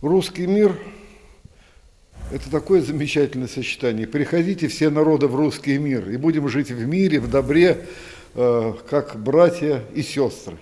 Русский мир – это такое замечательное сочетание. Приходите все народы в русский мир, и будем жить в мире, в добре, э, как братья и сестры.